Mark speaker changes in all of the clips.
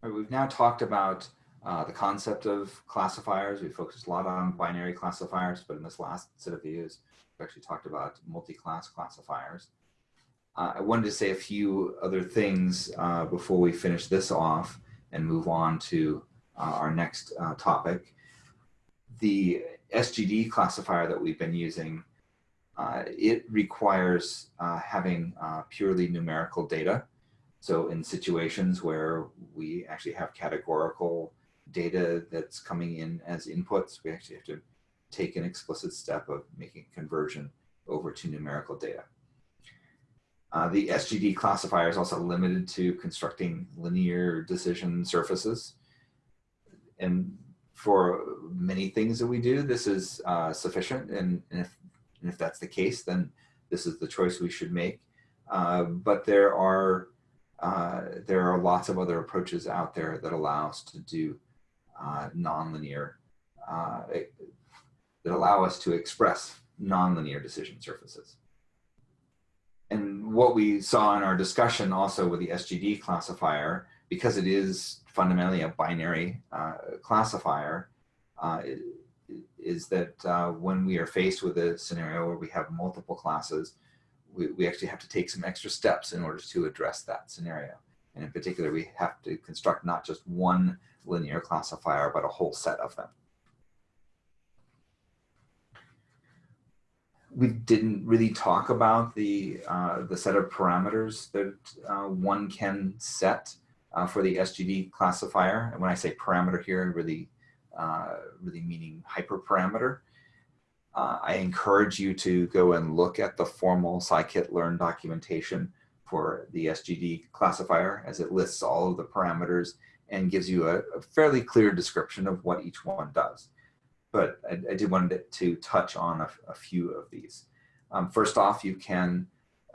Speaker 1: Right, we've now talked about uh, the concept of classifiers. We focused a lot on binary classifiers, but in this last set of videos, we actually talked about multi-class classifiers. Uh, I wanted to say a few other things uh, before we finish this off and move on to uh, our next uh, topic. The SGD classifier that we've been using, uh, it requires having purely numerical data. So in situations where we actually have categorical data that's coming in as inputs, we actually have to take an explicit step of making conversion over to numerical data. Uh, the SGD classifier is also limited to constructing linear decision surfaces. And for many things that we do, this is uh, sufficient. And, and, if, and if that's the case, then this is the choice we should make. Uh, but there are uh, there are lots of other approaches out there that allow us to do uh, nonlinear, uh, that allow us to express nonlinear decision surfaces. And what we saw in our discussion also with the SGD classifier, because it is fundamentally a binary uh, classifier, uh, is that uh, when we are faced with a scenario where we have multiple classes, we, we actually have to take some extra steps in order to address that scenario. And in particular, we have to construct not just one linear classifier, but a whole set of them. We didn't really talk about the, uh, the set of parameters that uh, one can set uh, for the SGD classifier. And when I say parameter here, I really, uh, really meaning hyperparameter. Uh, I encourage you to go and look at the formal scikit-learn documentation for the SGD classifier as it lists all of the parameters and gives you a, a fairly clear description of what each one does. But I, I did want to touch on a, a few of these. Um, first off, you can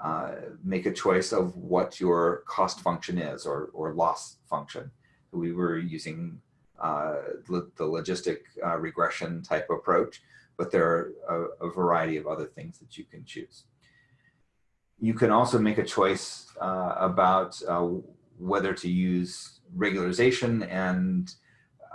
Speaker 1: uh, make a choice of what your cost function is or, or loss function. We were using uh, the logistic uh, regression type approach but there are a, a, variety of other things that you can choose. You can also make a choice uh, about uh, whether to use regularization and,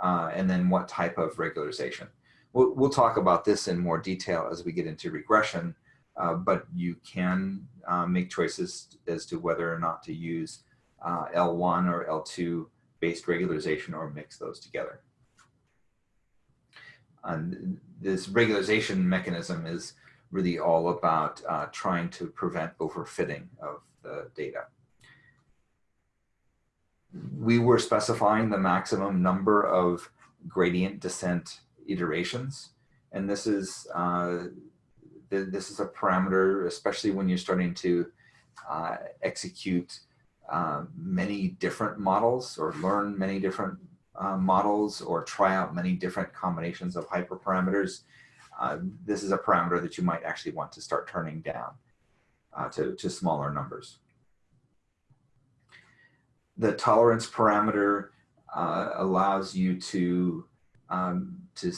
Speaker 1: uh, and then what type of regularization. We'll, we'll, talk about this in more detail as we get into regression, uh, but you can uh, make choices as to whether or not to use uh, L1 or L2 based regularization or mix those together. And this regularization mechanism is really all about uh, trying to prevent overfitting of the data. We were specifying the maximum number of gradient descent iterations. And this is, uh, th this is a parameter, especially when you're starting to uh, execute uh, many different models or learn many different uh, models or try out many different combinations of hyperparameters, uh, this is a parameter that you might actually want to start turning down uh, to, to smaller numbers. The tolerance parameter uh, allows you to, um, to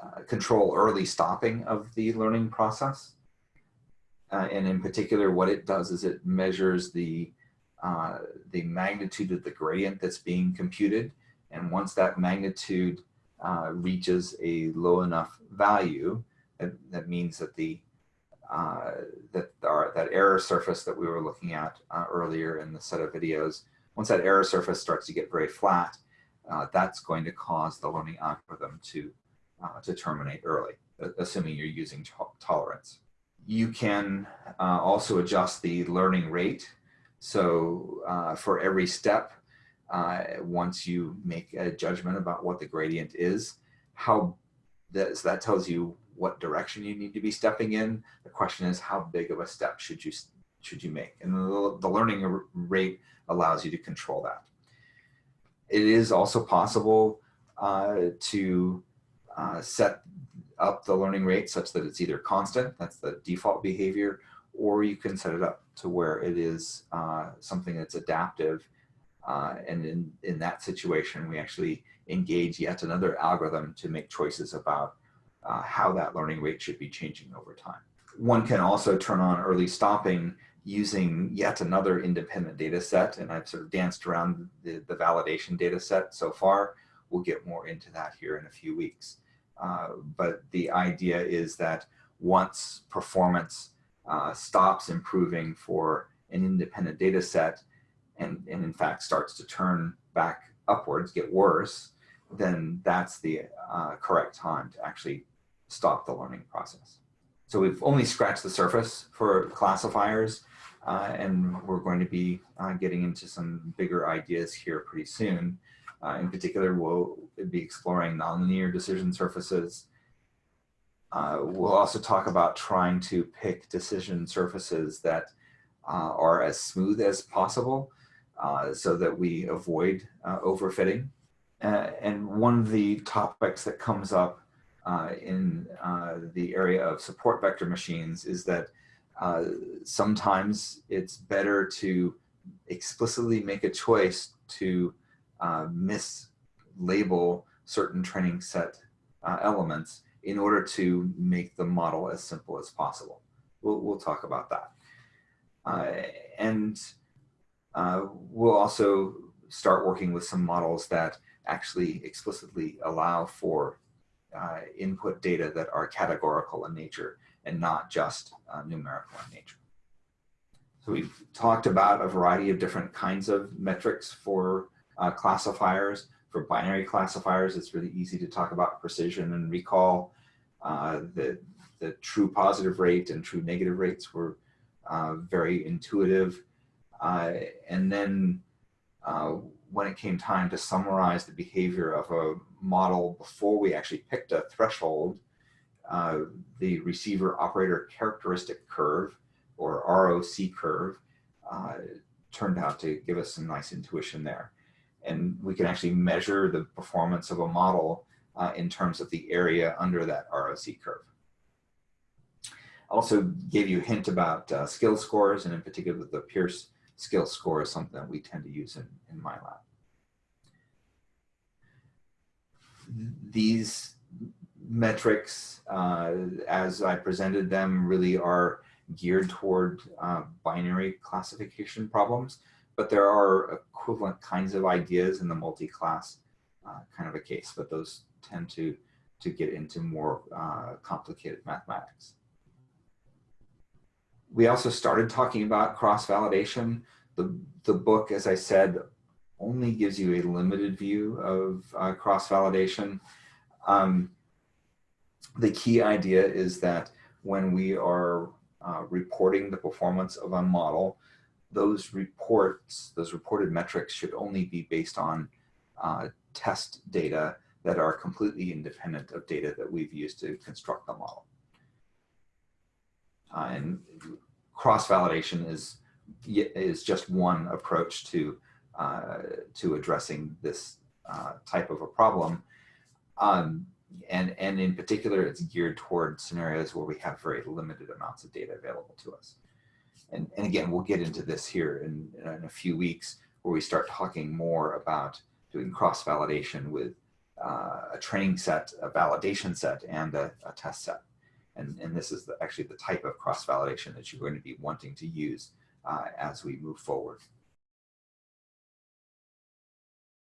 Speaker 1: uh, control early stopping of the learning process. Uh, and in particular, what it does is it measures the, the magnitude of the gradient that's being computed and once that magnitude uh, reaches a low enough value, that, that means that the uh, that our, that error surface that we were looking at uh, earlier in the set of videos, once that error surface starts to get very flat, uh, that's going to cause the learning algorithm to uh, to terminate early, assuming you're using to tolerance. You can uh, also adjust the learning rate. So for every step, uh, once you make a judgment about what the gradient is, how that, so that tells you what direction you need to be stepping in. The question is how big of a step should you should you make? And the, the learning rate allows you to control that. It is also possible uh, to uh, set up the learning rate such that it's either constant, that's the default behavior, or you can set it up to where it is uh, something that's adaptive uh, and in, in that situation, we actually engage yet another algorithm to make choices about uh, how that learning rate should be changing over time. One can also turn on early stopping using yet another independent data set, and I've sort of danced around the, the validation data set so far. We'll get more into that here in a few weeks. Uh, but the idea is that once performance uh, stops improving for an independent data set and, and in fact starts to turn back upwards, get worse, then that's the uh, correct time to actually stop the learning process. So we've only scratched the surface for classifiers uh, and we're going to be uh, getting into some bigger ideas here pretty soon. Uh, in particular, we'll be exploring nonlinear decision surfaces. Uh, we'll also talk about trying to pick decision surfaces that uh, are as smooth as possible uh, so that we avoid overfitting. and one of the topics that comes up in the area of support vector machines is that uh, sometimes it's better to explicitly make a choice to uh, mislabel certain training set uh, elements in order to make the model as simple as possible. We'll, we'll talk about that. Uh, and uh, we'll also start working with some models that actually explicitly allow for uh, input data that are categorical in nature and not just uh, numerical in nature. So we've talked about a variety of different kinds of metrics for uh, classifiers. For binary classifiers, it's really easy to talk about precision and recall. Uh, the, the true positive rate and true negative rates were uh, very intuitive. Uh, and then uh, when it came time to summarize the behavior of a model before we actually picked a threshold, uh, the receiver operator characteristic curve or ROC curve uh, turned out to give us some nice intuition there. And we can actually measure the performance of a model uh, in terms of the area under that ROC curve. Also gave you a hint about uh, skill scores and in particular the Peirce skill score is something that we tend to use in, in my lab. These metrics, uh, as I presented them, really are geared toward uh, binary classification problems, but there are equivalent kinds of ideas in the multi-class uh, kind of a case, but those tend to, to get into more uh, complicated mathematics. We also started talking about cross-validation. The, the book, as I said, only gives you a limited view of uh, cross-validation. Um, the key idea is that when we are uh, reporting the performance of a model, those reports, those reported metrics should only be based on uh, test data that are completely independent of data that we've used to construct the model. Uh, and cross-validation is, is just one approach to, uh, to addressing this uh, type of a problem. Um, and, and in particular, it's geared toward scenarios where we have very limited amounts of data available to us. And, and again, we'll get into this here in, in a few weeks where we start talking more about doing cross-validation with uh, a training set, a validation set, and a, a test set. And, and this is the, actually the type of cross-validation that you're going to be wanting to use uh, as we move forward.